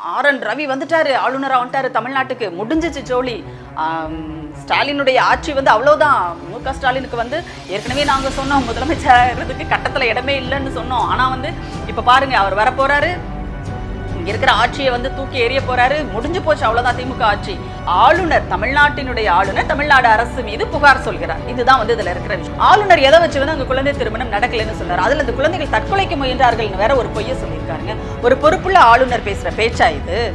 R N Ravi வந்துட்டாரு ஆளுநராக வந்துட்டாரு தமிழ்நாட்டுக்கு முடிஞ்சிச்சு ஜோலி. ஸ்டாலினுடைய ஆட்சி வந்து அவ்வளோதான் மு க ஸ்டாலினுக்கு வந்து ஏற்கனவே நாங்கள் சொன்னோம் முதலமைச்சர் கட்டத்தில் இடமே இல்லைன்னு சொன்னோம். ஆனால் வந்து இப்போ பாருங்க அவர் வர இங்க இருக்கிற ஆட்சியை வந்து தூக்கி எறிய போறாரு. முடிஞ்சு போச்சு அவ்வளவுதான் திமுக ஆட்சி. ஆளுநர் தமிழ்நாட்டினுடைய ஆளுநர் தமிழ்நாடு அரசு மீது புகார் சொல்கிறார். இதுதான் வந்து இதுல இருக்கிற விஷயம். ஆளுநர் எதை வச்சு வந்து அந்த குழந்தை திருமணம் நடக்கலைன்னு சொன்னார். அதுல அந்த குழந்தைகள் தற்கொலைக்கு முயன்றார்கள்னு வேற ஒரு பொய்ய சொல்லியிருக்காருங்க. ஒரு பொறுப்புள்ள ஆளுநர் பேசுற பேச்சா இது?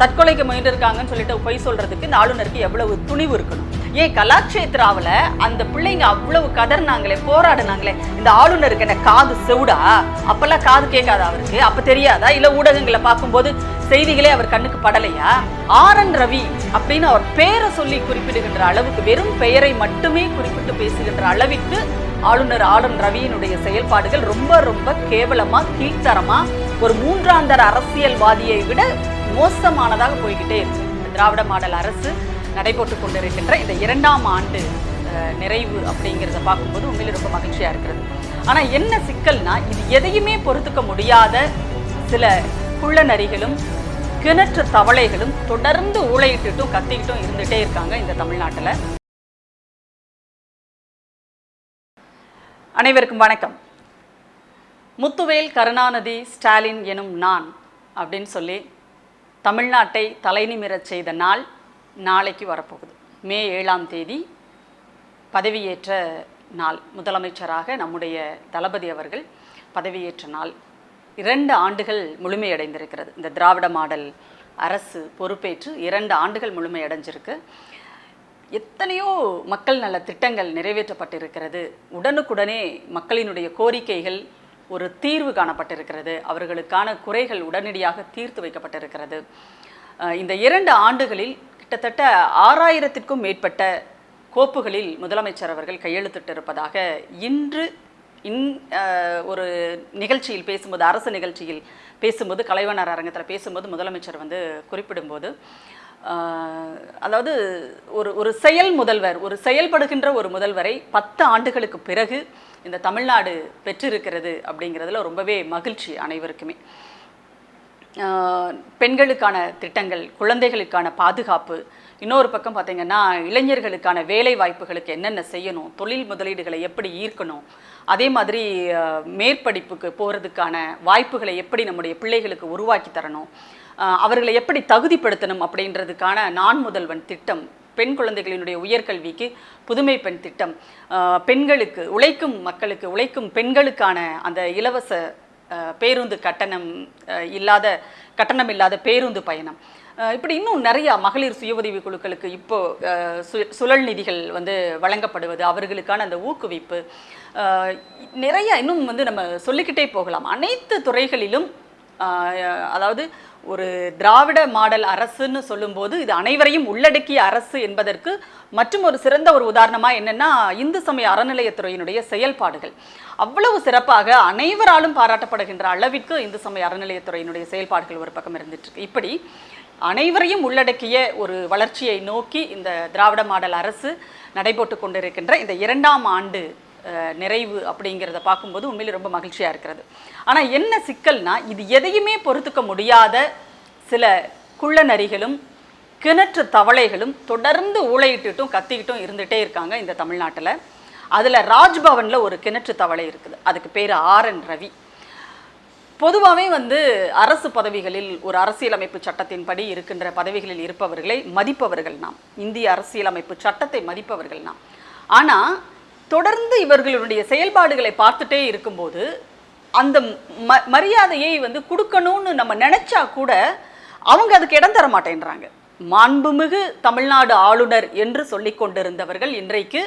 தற்கொலைக்கு முயன்றிருக்காங்கன்னு சொல்லிட்டு பொய் சொல்றதுக்கு இந்த ஆளுநருக்கு எவ்வளவு துணிவு இருக்கணும்? ஏன் கலாட்சேத்ராவில் அந்த பிள்ளைங்க அவ்வளவு கதர்னாங்களே போராடினாங்களே இந்த ஆளுநருக்கு என்ன காது செவுடா? அப்பெல்லாம் காது கேட்காதா அவருக்கு? அப்போ தெரியாதா? இல்லை ஊடகங்களை பார்க்கும்போது செய்திகளே அவர் கண்ணுக்கு படலையா? ஆர் என் ரவி அப்படின்னு அவர் பெயரை சொல்லி குறிப்பிடுகின்ற அளவுக்கு வெறும் பெயரை மட்டுமே குறிப்பிட்டு பேசுகின்ற அளவிற்கு ஆளுநர் ஆர் என் ரவியினுடைய செயல்பாடுகள் ரொம்ப ரொம்ப கேவலமாக கீழ்த்தரமாக ஒரு மூன்றாந்தர அரசியல்வாதியை விட மோசமானதாக போய்கிட்டே இருக்கு. இந்த திராவிட மாடல் அரசு நடைபெற்று கொண்டிருக்கின்ற இந்த இரண்டாம் ஆண்டு நிறைவு அப்படிங்கிறத பார்க்கும்போது உண்மையிலே ரொம்ப மகிழ்ச்சியா இருக்கிறது. ஆனா என்ன சிக்கல்னா இது எதையுமே பொறுத்துக்க முடியாத சில குள்ள நரிகளும் கிணற்று தவளைகளும் தொடர்ந்து ஊழையிட்டுட்டும் கத்திக்கிட்டும் இருந்துட்டே இருக்காங்க இந்த தமிழ்நாட்டில். அனைவருக்கும் வணக்கம். முத்துவேல் கருணாநிதி ஸ்டாலின் எனும் நான் அப்படின்னு சொல்லி தமிழ்நாட்டை தலைநிமிரச் செய்த நாள் நாளைக்கு வரப்போகுது. மே ஏழாம் தேதி பதவியேற்ற நாள். முதலமைச்சராக நம்முடைய தளபதி அவர்கள் பதவியேற்ற நாள். இரண்டு ஆண்டுகள் முழுமையடைந்திருக்கிறது. இந்த திராவிட மாடல் அரசு பொறுப்பேற்று இரண்டு ஆண்டுகள் முழுமையடைஞ்சிருக்கு. எத்தனையோ மக்கள் நல திட்டங்கள் நிறைவேற்றப்பட்டிருக்கிறது. உடனுக்குடனே மக்களினுடைய கோரிக்கைகள் ஒரு தீர்வு காணப்பட்டிருக்கிறது. அவர்களுக்கான குறைகள் உடனடியாக தீர்த்து வைக்கப்பட்டிருக்கிறது. இந்த இரண்டு ஆண்டுகளில் கிட்டத்தட்ட ஆறாயிரத்திற்கும் மேற்பட்ட கோப்புகளில் முதலமைச்சர் அவர்கள் கையெழுத்திட்டிருப்பதாக இன்று இன் ஒரு நிகழ்ச்சியில் பேசும்போது அரசு நிகழ்ச்சியில் பேசும்போது கலைவனர் அரங்கத்தில் பேசும்போது முதலமைச்சர் வந்து குறிப்பிடும்போது அதாவது ஒரு ஒரு செயல் முதல்வர் ஒரு செயல்படுகின்ற ஒரு முதல்வரை பத்து ஆண்டுகளுக்கு பிறகு இந்த தமிழ்நாடு பெற்றிருக்கிறது அப்படிங்கிறதுல ரொம்பவே மகிழ்ச்சி அனைவருக்குமே. பெண்களுக்கான திட்டங்கள் குழந்தைகளுக்கான பாதுகாப்பு இன்னொரு பக்கம் பார்த்திங்கன்னா இளைஞர்களுக்கான வேலை வாய்ப்புகளுக்கு என்னென்ன செய்யணும் தொழில் முதலீடுகளை எப்படி ஈர்க்கணும் அதே மாதிரி மேற்படிப்புக்கு போகிறதுக்கான வாய்ப்புகளை எப்படி நம்முடைய பிள்ளைகளுக்கு உருவாக்கி தரணும் அவர்களை எப்படி தகுதிப்படுத்தணும் அப்படின்றதுக்கான நான் முதல்வன் திட்டம் பெண் குழந்தைகளினுடைய உயர்கல்விக்கு புதுமை பெண் திட்டம் பெண்களுக்கு உழைக்கும் மக்களுக்கு உழைக்கும் பெண்களுக்கான அந்த இலவச பேருந்து கட்டணம் இல்லாத கட்டணம் இல்லாத பேருந்து பயணம். இப்படி இன்னும் நிறையா மகளிர் சுய உதவி குழுக்களுக்கு இப்போ சு- சுழல் நிதிகள் வந்து வழங்கப்படுவது அவர்களுக்கான அந்த ஊக்குவிப்பு நிறைய இன்னும் வந்து நம்ம சொல்லிக்கிட்டே போகலாம். அனைத்து துறைகளிலும் அதாவது ஒரு திராவிட மாடல் அரசுன்னு சொல்லும்போது இது அனைவரையும் உள்ளடக்கிய அரசு என்பதற்கு மற்றும் ஒரு சிறந்த ஒரு உதாரணமாக என்னென்னா இந்து சமய அறநிலையத்துறையினுடைய செயல்பாடுகள். அவ்வளவு சிறப்பாக அனைவராலும் பாராட்டப்படுகின்ற அளவிற்கு இந்து சமய அறநிலையத்துறையினுடைய செயல்பாடுகள் ஒரு பக்கம் இருந்துட்டுருக்கு இப்படி அனைவரையும் உள்ளடக்கிய ஒரு வளர்ச்சியை நோக்கி இந்த திராவிட மாடல் அரசு நடைபெற்று கொண்டிருக்கின்ற இந்த இரண்டாம் ஆண்டு நிறைவு அப்படிங்கிறத பார்க்கும்போது உண்மையில் ரொம்ப மகிழ்ச்சியாக இருக்கிறது. ஆனால் என்ன சிக்கல்னா இது எதையுமே பொறுத்துக்க முடியாத சில குள்ள நரிகளும் கிணற்று தவளைகளும் தொடர்ந்து ஊழையிட்டுட்டும் கத்திக்கிட்டும் இருந்துகிட்டே இருக்காங்க இந்த தமிழ்நாட்டில். அதில் ராஜ்பவனில் ஒரு கிணற்று தவளை இருக்குது. அதுக்கு பேர் ஆர் என் ரவி. பொதுவாகவே வந்து அரசு பதவிகளில் ஒரு அரசியலமைப்பு சட்டத்தின்படி இருக்கின்ற பதவிகளில் இருப்பவர்களை மதிப்பவர்கள் நாம். இந்திய அரசியலமைப்பு சட்டத்தை மதிப்பவர்கள் நாம். ஆனால் தொடர்ந்து இவர்களுடைய செயல்பாடுகளை பார்த்துட்டே இருக்கும்போது அந்த ம மரியாதையை வந்து கொடுக்கணும்னு நம்ம நினச்சா கூட அவங்க அதுக்கு இடம் தர மாட்டேன்றாங்க. மாண்புமிகு தமிழ்நாடு ஆளுநர் என்று சொல்லி கொண்டிருந்தவர்கள் இன்றைக்கு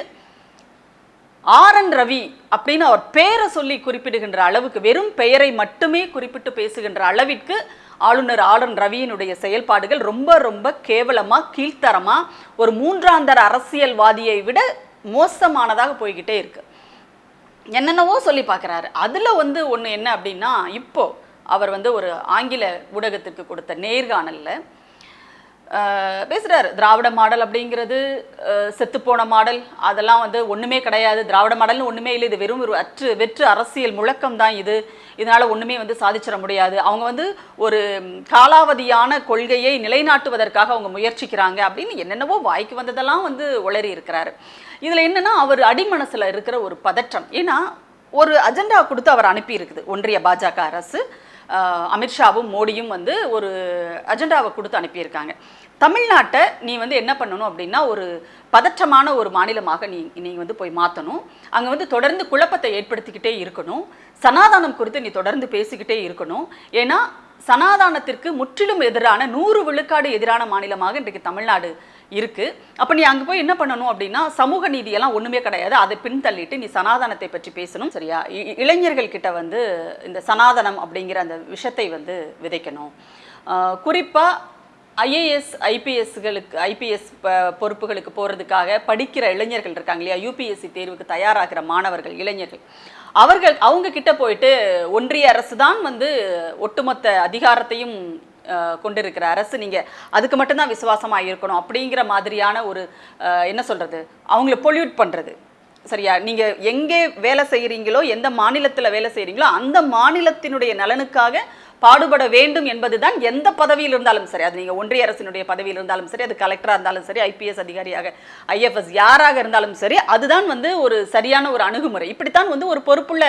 ஆர் என் ரவி அப்படின்னு அவர் பேரை சொல்லி குறிப்பிடுகின்ற அளவுக்கு வெறும் பெயரை மட்டுமே குறிப்பிட்டு பேசுகின்ற அளவிற்கு ஆளுநர் ஆர் என் ரவியினுடைய செயல்பாடுகள் ரொம்ப ரொம்ப கேவலமாக கீழ்த்தரமாக ஒரு மூன்றாந்தர அரசியல்வாதியை விட மோசமானதாக போய்கிட்டே இருக்கு. என்னென்னவோ சொல்லி பார்க்குறாரு. அதில் வந்து ஒன்று என்ன அப்படின்னா இப்போ அவர் வந்து ஒரு ஆங்கில ஊடகத்துக்கு கொடுத்த நேர்காணலில் பேசுகிறார் திராவிட மாடல் அப்படிங்கிறது செத்துப்போன மாடல். அதெல்லாம் வந்து ஒன்றுமே கிடையாது. திராவிட மாடல்னு ஒன்றுமே இல்லை. இது வெறும் ஒரு அற்று வெற்று அரசியல் முழக்கம் தான் இது. இதனால் ஒன்றுமே வந்து சாதிச்சிட முடியாது. அவங்க வந்து ஒரு காலாவதியான கொள்கையை நிலைநாட்டுவதற்காக அவங்க முயற்சிக்கிறாங்க அப்படின்னு என்னென்னவோ வாய்க்கு வந்ததெல்லாம் வந்து உளறி இருக்கிறாரு. இதில் என்னென்னா அவர் அடிமனசில் இருக்கிற ஒரு பதற்றம். ஏன்னா ஒரு அஜெண்டா கொடுத்து அவர் அனுப்பி இருக்குது ஒன்றிய பாஜக அரசு. அமித்ஷாவும் மோடியும் வந்து ஒரு அஜெண்டாவை கொடுத்து அனுப்பியிருக்காங்க. தமிழ்நாட்டை நீ வந்து என்ன பண்ணணும் அப்படின்னா ஒரு பதற்றமான ஒரு மாநிலமாக நீ நீங்கள் வந்து போய் மாற்றணும் அங்கே வந்து தொடர்ந்து குழப்பத்தை ஏற்படுத்திக்கிட்டே இருக்கணும். சனாதானம் குறித்து நீ தொடர்ந்து பேசிக்கிட்டே இருக்கணும். ஏன்னா சனாதானத்திற்கு முற்றிலும் எதிரான நூறு விழுக்காடு எதிரான மாநிலமாக இன்றைக்கு தமிழ்நாடு இருக்குது அப்போ நீ அங்கே போய் என்ன பண்ணணும் அப்படின்னா சமூக நீதியெல்லாம் ஒன்றுமே கிடையாது. அதை பின்தள்ளிட்டு நீ சனாதனத்தை பற்றி பேசணும் சரியா? இ- இளைஞர்கள் கிட்ட வந்து இந்த சனாதனம் அப்படிங்கிற அந்த விஷத்தை வந்து விதைக்கணும். குறிப்பாக ஐஏஎஸ் ஐபிஎஸ்களுக்கு ஐபிஎஸ் பொறுப்புகளுக்கு போகிறதுக்காக படிக்கிற இளைஞர்கள் இருக்காங்க இல்லையா? யூபிஎஸ்சி தேர்வுக்கு தயாராகிற மாணவர்கள் இளைஞர்கள். அவர்கள் அவங்க கிட்ட போயிட்டு ஒன்றிய அரசு தான் வந்து ஒட்டுமொத்த அதிகாரத்தையும் கொண்டிருக்கிற அரசு நீங்க அதுக்கு மட்டும்தான் விசுவாசமா இருக்கணும் அப்படிங்கிற மாதிரியான ஒரு என்ன சொல்றது அவங்கள பொல்யூட் பண்றது. சரியா? நீங்க எங்கே வேலை செய்கிறீங்களோ எந்த மாநிலத்தில் வேலை செய்கிறீங்களோ அந்த மாநிலத்தினுடைய நலனுக்காக பாடுபட வேண்டும் என்பதுதான் எந்த பதவியில் இருந்தாலும் சரி. அது நீங்கள் ஒன்றிய அரசினுடைய பதவியில் இருந்தாலும் சரி அது கலெக்டராக இருந்தாலும் சரி ஐபிஎஸ் அதிகாரியாக ஐஎஃப்எஸ் யாராக இருந்தாலும் சரி அதுதான் வந்து ஒரு சரியான ஒரு அணுகுமுறை. இப்படித்தான் வந்து ஒரு பொறுப்புள்ள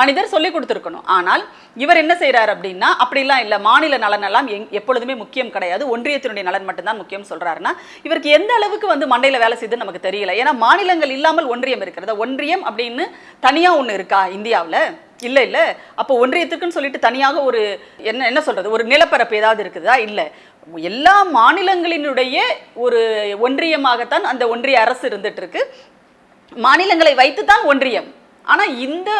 மனிதர் சொல்லி கொடுத்துருக்கணும். ஆனால் இவர் என்ன செய்கிறார் அப்படின்னா அப்படிலாம் இல்லை. மாநில நலன் எல்லாம் எங் எப்பொழுதுமே முக்கியம் கிடையாது. ஒன்றியத்தினுடைய நலன் மட்டும்தான் முக்கியம் சொல்கிறாருன்னா இவருக்கு எந்த அளவுக்கு வந்து மண்டையில் வேலை செய்யுதுன்னு நமக்கு தெரியல. ஏன்னா மாநிலங்கள் இல்லாமல் ஒன்றியம் இருக்கிறது? ஒன்றியம் அப்படின்னு தனியாக ஒன்று இருக்கா இந்தியாவில்? இல்லை இல்லை. அப்போ ஒன்றியத்துக்குன்னு சொல்லிட்டு தனியாக ஒரு என்ன என்ன சொல்கிறது ஒரு நிலப்பரப்பு ஏதாவது இருக்குதா? இல்லை. எல்லா மாநிலங்களினுடைய ஒரு ஒன்றியமாகத்தான் அந்த ஒன்றிய அரசு இருந்துட்டு இருக்கு மாநிலங்களை வைத்துத்தான் ஒன்றியம். ஆனால் இந்த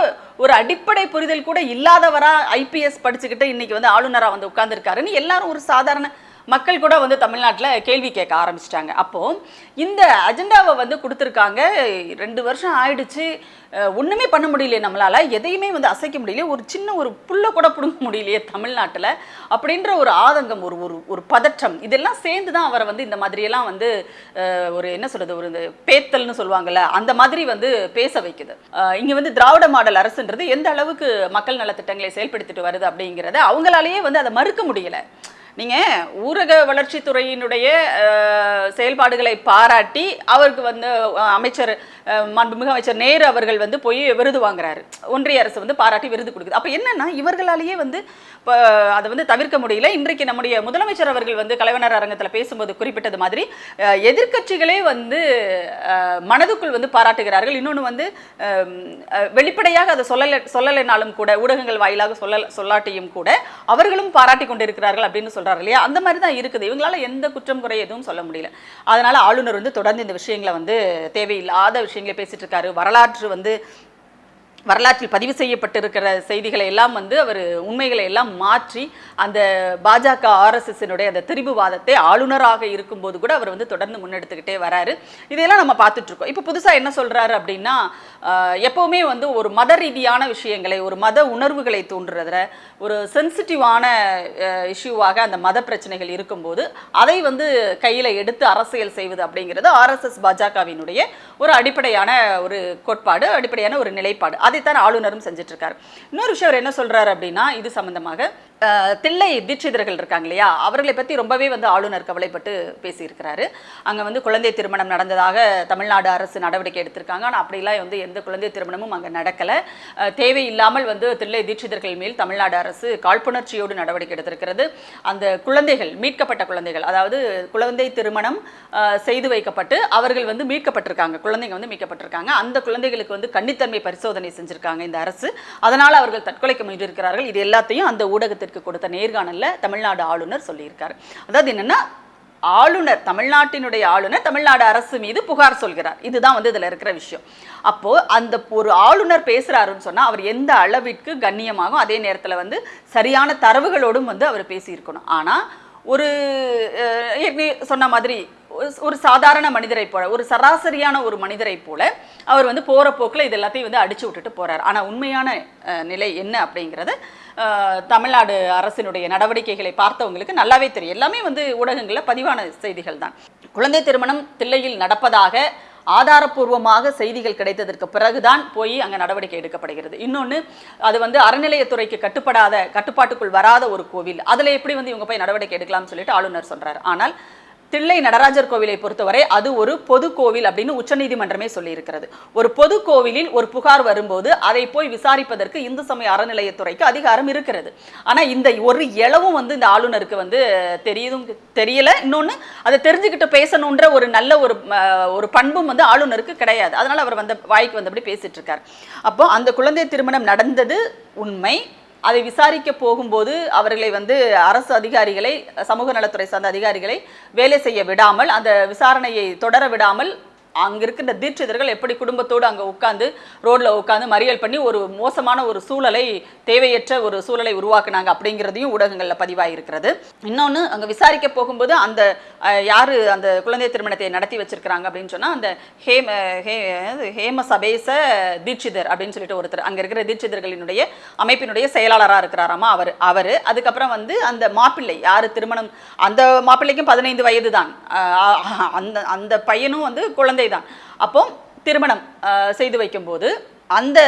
ஒரு அடிப்படை புரிதல் கூட இல்லாதவராக ஐபிஎஸ் படிச்சுக்கிட்டு இன்னைக்கு வந்து ஆளுநராக வந்து உட்காந்துருக்காருன்னு எல்லாரும் ஒரு சாதாரண மக்கள் கூட வந்து தமிழ்நாட்டில் கேள்வி கேட்க ஆரம்பிச்சிட்டாங்க. அப்போது இந்த அஜெண்டாவை வந்து கொடுத்துருக்காங்க. ரெண்டு வருஷம் ஆயிடுச்சு. ஒன்றுமே பண்ண முடியலையே நம்மளால். எதையுமே வந்து அசைக்க முடியலையே. ஒரு சின்ன ஒரு புள்ளை கூட பிடுங்க முடியலையே தமிழ்நாட்டில். அப்படின்ற ஒரு ஆதங்கம் ஒரு ஒரு ஒரு பதற்றம். இதெல்லாம் சேர்ந்து தான் அவரை வந்து இந்த மாதிரியெல்லாம் வந்து ஒரு என்ன சொல்கிறது ஒரு பேத்தல்னு சொல்லுவாங்கள்ல அந்த மாதிரி வந்து பேச வைக்குது. இங்கே வந்து திராவிட மாடல் அரசுன்றது எந்த அளவுக்கு மக்கள் நலத்திட்டங்களை செயல்படுத்திட்டு வருது அப்படிங்கிறத அவங்களாலேயே வந்து அதை மறுக்க முடியலை. நீங்கள் ஊரக வளர்ச்சித்துறையினுடைய செயல்பாடுகளை பாராட்டி அவருக்கு வந்து அமைச்சர் மாண்புமிகு அமைச்சர் நேரு அவர்கள் வந்து போய் விருது வாங்குறாரு. ஒன்றிய அரசு வந்து பாராட்டி விருது கொடுக்குது. அப்போ என்னன்னா இவர்களாலேயே வந்து இப்போ அதை வந்து தவிர்க்க முடியல. இன்றைக்கு நம்முடைய முதலமைச்சர் அவர்கள் வந்து கலைவனர் அரங்கத்தில் பேசும்போது குறிப்பிட்டது மாதிரி எதிர்கட்சிகளே எதிர்க்கட்சிகளே வந்து மனதுக்குள் வந்து பாராட்டுகிறார்கள். இன்னொன்று வந்து வெளிப்படையாக அதை சொல்லலை சொல்லலைனாலும் கூட ஊடகங்கள் வாயிலாக சொல்ல சொல்லாட்டியும் கூட அவர்களும் பாராட்டி கொண்டிருக்கிறார்கள் அப்படின்னு சொல்கிறாரு இல்லையா? அந்த மாதிரி தான் இருக்குது. இவங்களால எந்த குற்றம் குறை எதுவும் சொல்ல முடியல. அதனால ஆளுநர் வந்து தொடர்ந்து இந்த விஷயங்களை வந்து தேவையில்லாத விஷயங்களை பேசிட்டு இருக்காரு. வரலாற்று வந்து வரலாற்றில் பதிவு செய்யப்பட்டிருக்கிற செய்திகளை எல்லாம் வந்து அவர் உண்மைகளை எல்லாம் மாற்றி அந்த பாஜக ஆர்எஸ்எஸ்னுடைய அந்த திரிபுவாதத்தை ஆளுநராக இருக்கும்போது கூட அவர் வந்து தொடர்ந்து முன்னெடுத்துக்கிட்டே வராரு. இதையெல்லாம் நம்ம பார்த்துட்ருக்கோம். இப்போ புதுசாக என்ன சொல்கிறாரு அப்படின்னா எப்போவுமே வந்து ஒரு மத ரீதியான விஷயங்களை ஒரு மத உணர்வுகளை தூண்டுறதுல ஒரு சென்சிட்டிவான இஷ்யூவாக அந்த மத பிரச்சனைகள் இருக்கும்போது அதை வந்து கையில் எடுத்து அரசியல் செய்வது அப்படிங்கிறது ஆர்எஸ்எஸ் பாஜகவினுடைய ஒரு அடிப்படையான ஒரு கோட்பாடு அடிப்படையான ஒரு நிலைப்பாடு. அதைத்தான் ஆளுநரும் செஞ்சுட்டு இருக்காரு இன்னொரு விஷயம் அவர் என்ன சொல்றாரு அப்படின்னா இது சம்பந்தமாக தில்லை தீட்சிதர்கள் இருக்காங்க இல்லையா? அவர்களை பற்றி ரொம்பவே வந்து ஆளுநர் கவலைப்பட்டு பேசியிருக்கிறாரு. அங்கே வந்து குழந்தை திருமணம் நடந்ததாக தமிழ்நாடு அரசு நடவடிக்கை எடுத்திருக்காங்க. ஆனால் அப்படிலாம் வந்து எந்த குழந்தை திருமணமும் அங்கே நடக்கலை. தேவையில்லாமல் வந்து தில்லை தீட்சிதர்கள் மேல் தமிழ்நாடு அரசு காழ்ப்புணர்ச்சியோடு நடவடிக்கை எடுத்திருக்கிறது. அந்த குழந்தைகள் மீட்கப்பட்ட குழந்தைகள் அதாவது குழந்தை திருமணம் செய்து வைக்கப்பட்டு அவர்கள் வந்து மீட்கப்பட்டிருக்காங்க. குழந்தைங்க வந்து மீட்கப்பட்டிருக்காங்க. அந்த குழந்தைகளுக்கு வந்து கன்னித்தன்மை பரிசோதனை செஞ்சுருக்காங்க இந்த அரசு. அதனால் அவர்கள் தற்கொலைக்கு முயன்றிருக்கிறார்கள். இது எல்லாத்தையும் அந்த ஊடகத்திற்கு கொடுத்த நேர்காணலில் தமிழ்நாடு ஆளுநர் சொல்லியிருக்காரு. அதாவது என்னென்னா ஆளுநர் தமிழ்நாட்டினுடைய ஆளுநர் தமிழ்நாடு அரசு மீது புகார் சொல்கிறார். இதுதான் வந்து இதில் இருக்கிற விஷயம். அப்போது அந்த ஒரு ஆளுநர் பேசுகிறாருன்னு சொன்னால் அவர் எந்த அளவிற்கு கண்ணியமாகும் அதே நேரத்தில் வந்து சரியான தரவுகளோடும் வந்து அவர் பேசியிருக்கணும். ஆனால் ஒரு சொன்ன மாதிரி ஒரு- சாதாரண மனிதரை போல ஒரு சராசரியான ஒரு மனிதரை போல அவர் வந்து போகிற போக்கில் இது எல்லாத்தையும் வந்து அடிச்சு விட்டுட்டு போகிறார் ஆனால் உண்மையான நிலை என்ன அப்படிங்கிறது தமிழ்நாடு அரசினுடைய நடவடிக்கைகளை பார்த்தவங்களுக்கு நல்லாவே தெரியும். எல்லாமே வந்து ஊடகங்களில் பதிவான செய்திகள் தான். குழந்தை திருமணம் தில்லையில் நடப்பதாக ஆதாரப்பூர்வமாக செய்திகள் கிடைத்ததற்கு பிறகுதான் போய் அங்கே நடவடிக்கை எடுக்கப்படுகிறது. இன்னொன்று அது வந்து அறநிலையத்துறைக்கு கட்டுப்படாத கட்டுப்பாட்டுக்குள் வராத ஒரு கோவில். அதில் எப்படி வந்து இவங்க போய் நடவடிக்கை எடுக்கலாம்னு சொல்லிட்டு ஆளுநர் சொல்கிறார் ஆனால் தில்லை நடராஜர் கோவிலை பொறுத்தவரை அது ஒரு பொது கோவில் அப்படின்னு உச்சநீதிமன்றமே சொல்லியிருக்கிறது. ஒரு பொது கோவிலில் ஒரு புகார் வரும்போது அதை போய் விசாரிப்பதற்கு இந்து சமய அறநிலையத்துறைக்கு அதிகாரம் இருக்கிறது. ஆனால் இந்த ஒரு இளவும் வந்து இந்த ஆளுநருக்கு வந்து தெரியுதும் தெரியல. இன்னொன்று அதை தெரிஞ்சுக்கிட்டு பேசணுன்ற ஒரு நல்ல ஒரு ஒரு பண்பும் வந்து ஆளுநருக்கு கிடையாது. அதனால் அவர் வந்த வாய்க்கு வந்தபடி பேசிட்டு இருக்கார். அப்போ அந்த குழந்தை திருமணம் நடந்தது உண்மை. அதை விசாரிக்க போகும்போது அவர்களை வந்து அரசு அதிகாரிகளை சமூக நலத்துறை சார்ந்த அதிகாரிகளை வேலை செய்ய விடாமல் அந்த விசாரணையை தொடர விடாமல் அங்கே இருக்கின்ற தீட்சிதர்கள் எப்படி குடும்பத்தோடு அங்கே உட்காந்து ரோட்டில் உட்காந்து மறியல் பண்ணி ஒரு மோசமான ஒரு சூழலை தேவையற்ற ஒரு சூழலை உருவாக்குனாங்க அப்படிங்கிறதையும் ஊடகங்களில் பதிவாயிருக்கிறது. இன்னொன்று அங்கே விசாரிக்க போகும்போது அந்த யார் அந்த குழந்தை திருமணத்தை நடத்தி வச்சிருக்கிறாங்க அப்படின்னு சொன்னால் அந்த ஹேம ஹே ஹேம சபேச தீட்சிதர் அப்படின்னு சொல்லிட்டு ஒருத்தர் அங்கே இருக்கிற தீட்சிதர்களினுடைய அமைப்பினுடைய செயலாளராக இருக்கிறாராமா அவர் அவர். அதுக்கப்புறம் வந்து அந்த மாப்பிள்ளை யார் திருமணம் அந்த மாப்பிள்ளைக்கும் பதினைந்து வயது தான் அந்த அந்த பையனும் வந்து குழந்தை தான் அப்போ திருமணம் செய்து வைக்கும்போது அந்த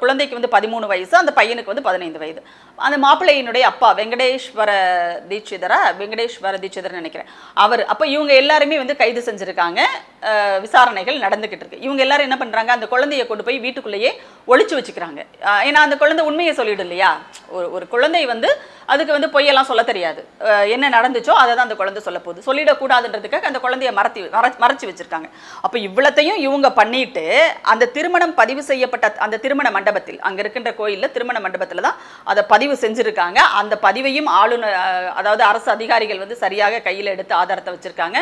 குழந்தைக்கு வந்து பதிமூணு வயசு அந்த பையனுக்கு வந்து பதினைந்து வயது. அந்த மாப்பிள்ளையினுடைய அப்பா வெங்கடேஸ்வர தீட்சிதரா? வெங்கடேஸ்வர தீட்சிதர் நினைக்கிறேன். அவர் அப்போ இவங்க எல்லாருமே வந்து கைது செஞ்சுருக்காங்க. விசாரணைகள் நடந்துக்கிட்டு இருக்கு. இவங்க எல்லாரும் என்ன பண்ணுறாங்க அந்த குழந்தையை கொண்டு போய் வீட்டுக்குள்ளேயே ஒழிச்சு வச்சுக்கிறாங்க. ஏன்னா அந்த குழந்தை உண்மையை சொல்லிடும் இல்லையா? ஒரு ஒரு குழந்தை வந்து அதுக்கு வந்து பொய்யெல்லாம் சொல்ல தெரியாது. என்ன நடந்துச்சோ அதை தான் அந்த குழந்தை சொல்ல போகுது. சொல்லிடக்கூடாதுன்றதுக்காக அந்த குழந்தைய மறத்தி மறை- மறைச்சி வச்சிருக்காங்க. அப்போ இவ்வளத்தையும் இவங்க பண்ணிட்டு அந்த திருமணம் பதிவு செய்யப்பட்ட அந்த திருமண மண்டபத்தில் அங்கே இருக்கின்ற கோயிலில் திருமண மண்டபத்தில் தான் அதை பதிவு செஞ்சுருக்காங்க. அந்த பதிவையும் ஆளுநர் அதாவது அரசு அதிகாரிகள் வந்து சரியாக கையில் எடுத்து ஆதாரத்தை வச்சுருக்காங்க.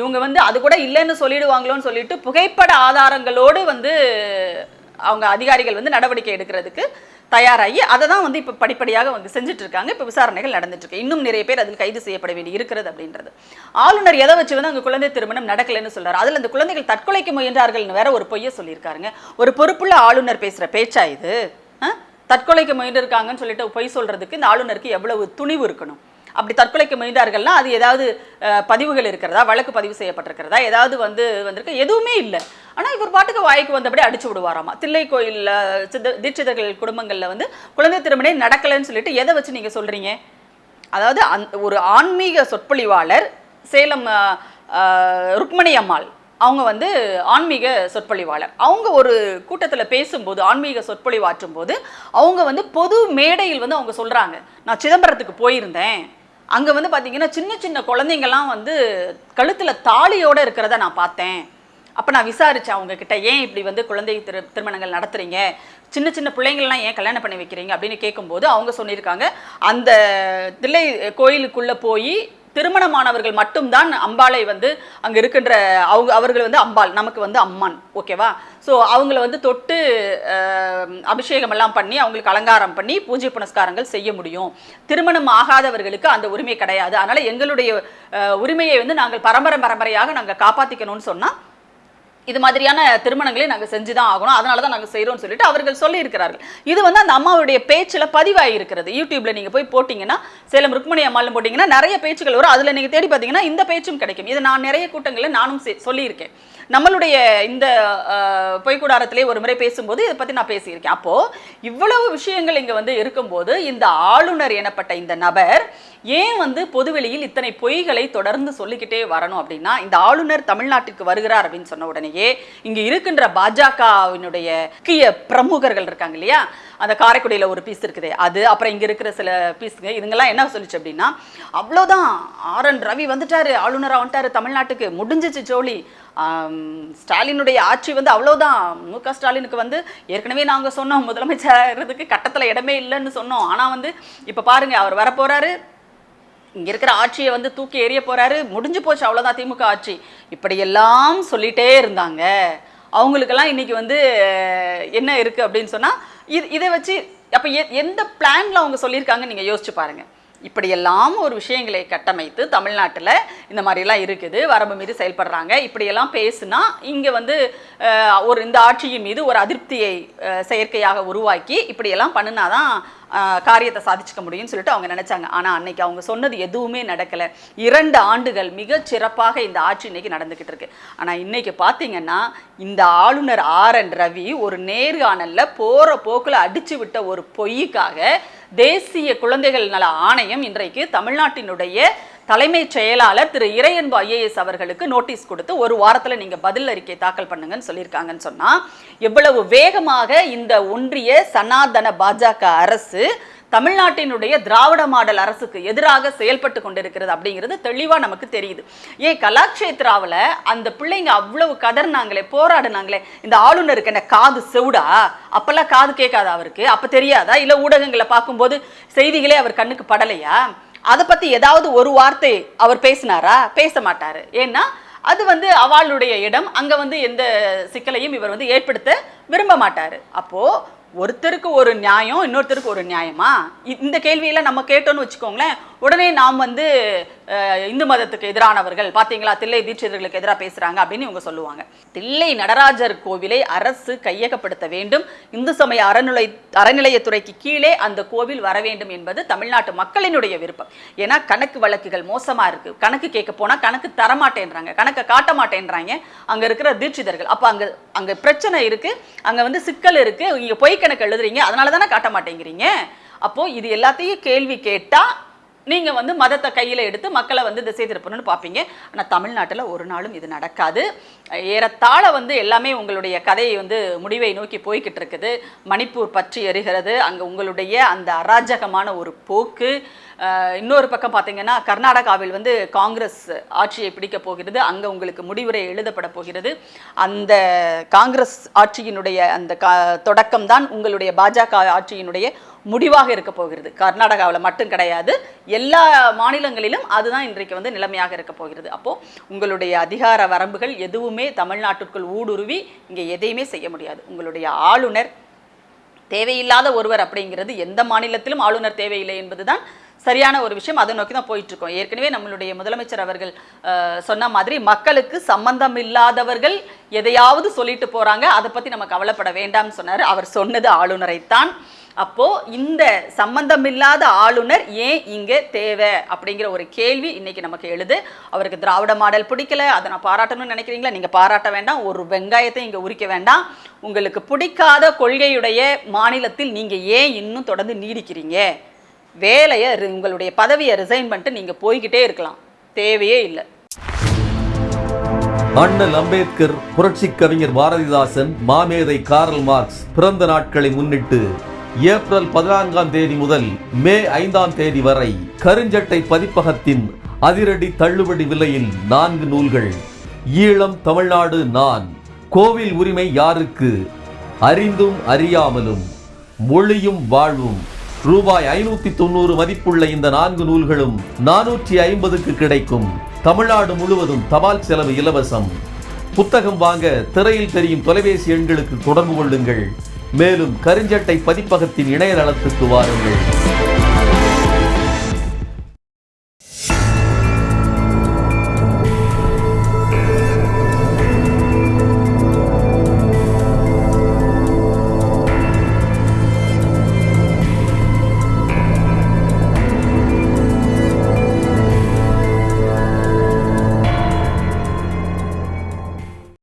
இவங்க வந்து அது கூட இல்லைன்னு சொல்லிடுவாங்களோன்னு சொல்லிட்டு புகைப்பட ஆதாரங்களோடு வந்து அவங்க அதிகாரிகள் வந்து நடவடிக்கை எடுக்கிறதுக்கு தயாராகி அதை தான் வந்து இப்போ படிப்படியாக வந்து செஞ்சுட்டு இருக்காங்க இப்போ விசாரணைகள் நடந்துட்டு இருக்கு இன்னும் நிறைய பேர் அதில் கைது செய்யப்பட வேண்டி இருக்கிறது அப்படின்றது. ஆளுநர் எதை வச்சு வந்து அங்கே குழந்தை திருமணம் நடக்கலைன்னு சொல்றாரு அதில் அந்த குழந்தைகள் தற்கொலைக்கு முயன்றார்கள்னு வேற ஒரு பொய்யை சொல்லியிருக்காருங்க. ஒரு பொறுப்புள்ள ஆளுநர் பேசுகிற பேச்சா இது? தற்கொலைக்கு முயன்றிருக்காங்கன்னு சொல்லிட்டு பொய் சொல்கிறதுக்கு இந்த ஆளுநருக்கு எவ்வளவு துணிவு இருக்கணும்? அப்படி தற்கொலைக்கு முயன்றார்கள்னா அது ஏதாவது பதிவுகள் இருக்கிறதா? வழக்கு பதிவு செய்யப்பட்டிருக்கிறதா? ஏதாவது வந்து வந்திருக்கு. எதுவுமே இல்லை. ஆனால் இவர் பாட்டுக்கு வாய்க்கு வந்தபடி அடிச்சு விடுவாராமா? தில்லை கோயிலில் சித்த தீட்சிதர்கள் குடும்பங்களில் வந்து குழந்தை திருமணம் நடக்கலைன்னு சொல்லிட்டு எதை வச்சு நீங்கள் சொல்கிறீங்க அதாவது அந் ஒரு ஆன்மீக சொற்பொழிவாளர் சேலம் ருக்மணி அம்மாள். அவங்க வந்து ஆன்மீக சொற்பொழிவாளர். அவங்க ஒரு கூட்டத்தில் பேசும்போது ஆன்மீக சொற்பொழிவாற்றும் போது அவங்க வந்து பொது மேடையில் வந்து அவங்க சொல்கிறாங்க நான் சிதம்பரத்துக்கு போயிருந்தேன். அங்கே வந்து பார்த்தீங்கன்னா சின்ன சின்ன குழந்தைங்கள்லாம் வந்து கழுத்தில் தாலியோடு இருக்கிறத நான் பார்த்தேன். அப்போ நான் விசாரித்தேன் அவங்கக்கிட்ட ஏன் இப்படி வந்து குழந்தை திரு திருமணங்கள் நடத்துகிறீங்க சின்ன சின்ன பிள்ளைங்கள்லாம் ஏன் கல்யாணம் பண்ணி வைக்கிறீங்க? அப்படின்னு கேட்கும்போது அவங்க சொல்லியிருக்காங்க. அந்த தில்லை கோயிலுக்குள்ளே போய் திருமணமானவர்கள் மட்டும்தான் அம்பாளை வந்து அங்கே இருக்கின்ற அவங்க அவர்கள் வந்து அம்பாள் நமக்கு வந்து அம்மான் ஓகேவா? ஸோ அவங்கள வந்து தொட்டு அபிஷேகம் எல்லாம் பண்ணி அவங்களுக்கு அலங்காரம் பண்ணி பூஜை புனஸ்காரங்கள் செய்ய முடியும். திருமணம் ஆகாதவர்களுக்கு அந்த உரிமை கிடையாது. அதனால் எங்களுடைய உரிமையை வந்து நாங்கள் பரம்பரை பரம்பரையாக நாங்கள் காப்பாற்றிக்கணும்னு சொன்னால் இது மாதிரியான திருமணங்களை நாங்கள் செஞ்சு தான் ஆகணும். அதனால தான் நாங்கள் செய்கிறோம்னு சொல்லிட்டு அவர்கள் சொல்லியிருக்கிறார்கள். இது வந்து அந்த அம்மாவுடைய பேச்சில் பதிவாகிருக்கிறது யூடியூப்ல நீங்கள் போய் போட்டிங்கன்னா சேலம் ருக்மணி அம்மாலும் போட்டிங்கன்னா நிறைய பேச்சுகள் வரும். அதில் நீங்கள் தேடி பார்த்தீங்கன்னா இந்த பேச்சும் கிடைக்கும். இது நான் நிறைய கூட்டங்களில் நானும் சொல்லியிருக்கேன். நம்மளுடைய இந்த பொய்க்கூடாரத்திலே ஒரு முறை பேசும்போது இதை பற்றி நான் பேசியிருக்கேன். அப்போது இவ்வளவு விஷயங்கள் இங்கே வந்து இருக்கும்போது இந்த ஆளுநர் எனப்பட்ட இந்த நபர் ஏன் வந்து பொதுவெளியில் இத்தனை பொய்களை தொடர்ந்து சொல்லிக்கிட்டே வரணும் அப்படின்னா இந்த ஆளுநர் தமிழ்நாட்டிற்கு வருகிறார் அப்படின்னு சொன்ன உடனேயே இங்கே இருக்கின்ற பாஜகவினுடைய முக்கிய பிரமுகர்கள் இருக்காங்க இல்லையா? அந்த காரைக்குடியில் ஒரு பீஸ் இருக்குது அது அப்புறம் இங்கே இருக்கிற சில பீஸுங்க இதுங்கெல்லாம் என்ன சொல்லிச்சு அப்படின்னா அவ்வளோதான் ஆர் என் ரவி வந்துட்டாரு ஆளுநராக வந்துட்டாரு தமிழ்நாட்டுக்கு முடிஞ்சிச்சு ஜோலி. ஸ்டாலினுடைய ஆட்சி வந்து அவ்வளோதான் மு க ஸ்டாலினுக்கு வந்து ஏற்கனவே நாங்கள் சொன்னோம் முதலமைச்சருக்கு கட்டத்தில் இடமே இல்லைன்னு சொன்னோம். ஆனால் வந்து இப்போ பாருங்கள் அவர் வரப்போகிறாரு இங்கே இருக்கிற ஆட்சியை வந்து தூக்கி எறிய போகிறாரு முடிஞ்சு போச்சு அவ்வளோதான் திமுக ஆட்சி. இப்படியெல்லாம் சொல்லிகிட்டே இருந்தாங்க. அவங்களுக்கெல்லாம் இன்றைக்கி வந்து என்ன இருக்குது அப்படின்னு சொன்னால் இது இதை வச்சு அப்போ எ- எந்த பிளானில் அவங்க சொல்லியிருக்காங்கன்னு நீங்கள் யோசிச்சு பாருங்க. இப்படியெல்லாம் ஒரு விஷயங்களை கட்டமைத்து தமிழ்நாட்டில் இந்த மாதிரிலாம் இருக்குது வரம்பு மீறி செயல்படுறாங்க. இப்படியெல்லாம் பேசுனா இங்கே வந்து ஒரு இந்த ஆட்சியின் மீது ஒரு அதிருப்தியை செயற்கையாக உருவாக்கி இப்படியெல்லாம் பண்ணினாதான் காரியத்தை சாதிச்சுக்க முடியும்னு சொல்லிட்டு அவங்க நினைச்சாங்க. ஆனால் அன்னைக்கு அவங்க சொன்னது எதுவுமே நடக்கலை. இரண்டு ஆண்டுகள் மிக சிறப்பாக இந்த ஆட்சி இன்னைக்கு நடந்துக்கிட்டு இருக்கு. ஆனால் இன்னைக்கு பார்த்தீங்கன்னா இந்த ஆளுநர் ஆர். என். ரவி ஒரு நேர்காணல்ல போற போக்குல அடிச்சு விட்ட ஒரு பொய்யுக்காக தேசிய குழந்தைகள் நல ஆணையம் இன்றைக்கு தமிழ்நாட்டினுடைய தலைமைச் செயலாளர் திரு இறையன்பு ஐஏஎஸ் அவர்களுக்கு நோட்டீஸ் கொடுத்து ஒரு வாரத்தில் நீங்கள் பதில் அறிக்கை தாக்கல் பண்ணுங்கன்னு சொல்லியிருக்காங்கன்னு சொன்னால் எவ்வளவு வேகமாக இந்த ஒன்றிய சனாதன பாஜக அரசு தமிழ்நாட்டினுடைய திராவிட மாடல் அரசுக்கு எதிராக செயல்பட்டு கொண்டிருக்கிறது அப்படிங்கிறது தெளிவாக நமக்கு தெரியுது. ஏன் கலாக்ஷேத்ராவில் அந்த பிள்ளைங்க அவ்வளவு கதறினாங்களே போராடினாங்களே இந்த ஆளுநருக்கு என்ன காது செவுடா? அப்பெல்லாம் காது கேட்காதா அவருக்கு? அப்போ தெரியாதா? இல்லை ஊடகங்களை பார்க்கும்போது செய்திகளே அவர் கண்ணுக்கு படலையா? அதை பற்றி ஏதாவது ஒரு வார்த்தை அவர் பேசினாரா? பேச மாட்டார். ஏன்னா அது வந்து அவளுடைய இடம். அங்கே வந்து எந்த சிக்கலையும் இவர் வந்து ஏற்படுத்த விரும்ப மாட்டார். அப்போது ஒருத்தருக்கு ஒரு நியாயம் இன்னொருத்தருக்கு ஒரு நியாயமா? இந்த கேள்வியில் நம்ம கேட்டோம்னு வச்சுக்கோங்களேன் உடனே நாம் வந்து இந்து மதத்துக்கு எதிரானவர்கள் பார்த்தீங்களா தில்லை தீட்சிதர்களுக்கு எதிராக பேசுகிறாங்க அப்படின்னு இவங்க சொல்லுவாங்க. தில்லை நடராஜர் கோவிலை அரசு கையகப்படுத்த வேண்டும். இந்து சமய அறநிலை அறநிலையத்துறைக்கு கீழே அந்த கோவில் வர வேண்டும் என்பது தமிழ்நாட்டு மக்களினுடைய விருப்பம். ஏன்னா கணக்கு வழக்குகள் மோசமாக இருக்குது கணக்கு கேட்க போனால் கணக்கு தரமாட்டேன்றாங்க. கணக்கை காட்ட மாட்டேன்றாங்க. அங்கே இருக்கிற தீட்சிதர்கள். அப்போ அங்கே அங்கே பிரச்சனை இருக்குது அங்கே வந்து சிக்கல் இருக்குது இங்கே பொய் கணக்கு எழுதுறீங்க அதனால தானே காட்ட மாட்டேங்கிறீங்க? அப்போது இது எல்லாத்தையும் கேள்வி கேட்டால் நீங்கள் வந்து மதத்தை கையில் எடுத்து மக்களை வந்து திசை திருப்பணும்னு பார்ப்பீங்க. ஆனால் தமிழ்நாட்டில் ஒரு நாளும் இது நடக்காது. ஏறத்தாழ வந்து எல்லாமே உங்களுடைய கதையை வந்து முடிவை நோக்கி போய்கிட்டு இருக்குது. மணிப்பூர் பற்றி எறிகிறது அங்கே உங்களுடைய அந்த அராஜகமான ஒரு போக்கு. இன்னொரு பக்கம் பார்த்தீங்கன்னா கர்நாடகாவில் வந்து காங்கிரஸ் ஆட்சியை பிடிக்க போகிறது. அங்கே உங்களுக்கு முடிவுரை எழுதப்பட போகிறது. அந்த காங்கிரஸ் ஆட்சியினுடைய அந்த கா தொடக்கம் தான் உங்களுடைய பாஜக ஆட்சியினுடைய முடிவாக இருக்க போகிறது. கர்நாடகாவில் மட்டும் கிடையாது. எல்லா மாநிலங்களிலும் அதுதான் இன்றைக்கு வந்து நிலைமையாக இருக்க போகிறது. அப்போது உங்களுடைய அதிகார வரம்புகள் எதுவுமே தமிழ்நாட்டிற்குள் ஊடுருவி இங்கே எதையுமே செய்ய முடியாது. உங்களுடைய ஆளுநர் தேவையில்லாத ஒருவர் அப்படிங்கிறது எந்த மாநிலத்திலும் ஆளுநர் தேவையில்லை என்பதுதான் சரியான ஒரு விஷயம். அதை நோக்கி தான் போயிட்டு இருக்கோம். ஏற்கனவே நம்மளுடைய முதலமைச்சர் அவர்கள் சொன்ன மாதிரி மக்களுக்கு சம்பந்தம் இல்லாதவர்கள் எதையாவது சொல்லிட்டு போறாங்க. அதை பத்தி நம்ம கவலைப்பட வேண்டாம்னு சொன்னார். அவர் சொன்னது ஆளுநரைத்தான். அப்போது இந்த சம்பந்தமில்லாத ஆளுநர் ஏன் இங்கே தேவை அப்படிங்கிற ஒரு கேள்வி இன்றைக்கி நமக்கு எழுது. அவருக்கு திராவிட மாடல் பிடிக்கல அதை நான் பாராட்டணும்னு நினைக்கிறீங்களா? நீங்கள் பாராட்ட வேண்டாம் ஒரு வெங்காயத்தை இங்கே உரிக்க வேண்டாம். உங்களுக்கு பிடிக்காத கொள்கையுடைய மாநிலத்தில் நீங்கள் ஏன் இன்னும் தொடர்ந்து நீடிக்கிறீங்க? வேலையை ரி- உங்களுடைய பதவியை ரிசைன் பண்ணிட்டு நீங்கள் போய்கிட்டே இருக்கலாம். தேவையே இல்லை. அண்ணல் அம்பேத்கர் புரட்சி கவிஞர் பாரதிதாசன் மாமேதை கார்ல் மார்க்ஸ் பிறந்த நாட்களை முன்னிட்டு ஏப்ரல் பதினான்காம் தேதி முதல் மே ஐந்தாம் தேதி வரை கருஞ்சட்டை பதிப்பகத்தின் அதிரடி தள்ளுபடி விலையில் நான்கு நூல்கள். ஈழம் தமிழ்நாடு நான். கோவில் உரிமை யாருக்கு? அறிந்தும் அறியாமலும் மொழியும் வாழ்வும். ரூபாய் ஐநூத்தி தொண்ணூறு மதிப்புள்ள இந்த நான்கு நூல்களும் நானூற்றி ஐம்பதுக்கு கிடைக்கும். தமிழ்நாடு முழுவதும் தபால் செலவு இலவசம். புத்தகம் வாங்க திரையில் தெரியும் தொலைபேசி எண்களுக்கு தொடர்பு கொள்ளுங்கள். மேலும் கருஞ்சட்டை பதிப்பகத்தின் இணையதளத்துக்கு வாருங்கள்.